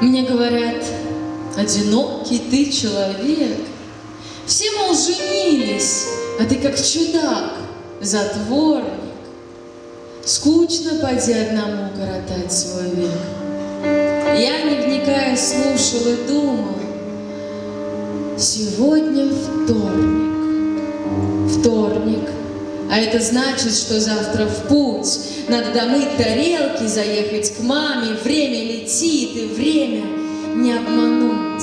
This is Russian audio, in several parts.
Мне говорят, одинокий ты человек. Все, мол, женились, а ты как чудак, затворник. Скучно поди одному коротать свой век. Я, не вникая, слушал и думал, Сегодня вторник, вторник, а это значит, что завтра в путь. Надо домыть тарелки, заехать к маме, время летит, и время не обмануть.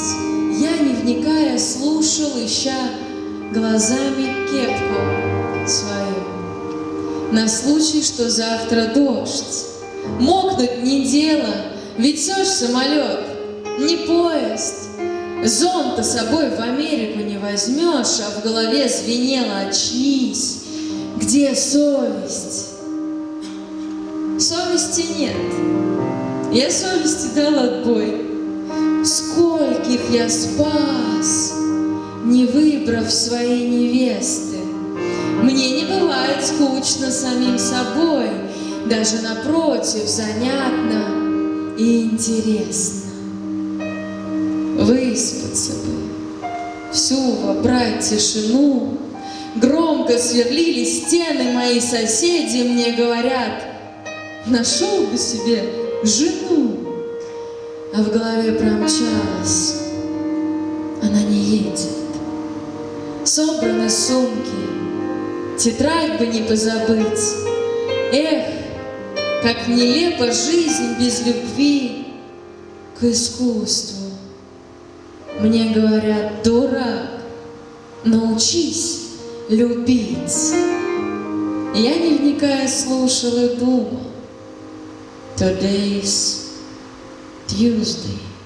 Я, не вникая, слушал, ища глазами кепку свою. На случай, что завтра дождь. Мокнуть не дело, ведь все ж самолет, не поезд. Зонта собой в Америку не возьмешь, а в голове звенело «Очнись! Где совесть?» Совести нет. Я совести дал отбой. Скольких я спас, не выбрав своей невесты. Мне не бывает скучно самим собой, даже напротив, занятно и интересно выспаться бы, всю вобрать тишину. Громко сверлили стены мои соседи, мне говорят, нашел бы себе жену. А в голове промчалась, она не едет. Собраны сумки, тетрадь бы не позабыть. Эх, как нелепа жизнь без любви к искусству. Мне говорят, дурак, научись любить. Я, не вникая, слушал и думал. Today's Tuesday.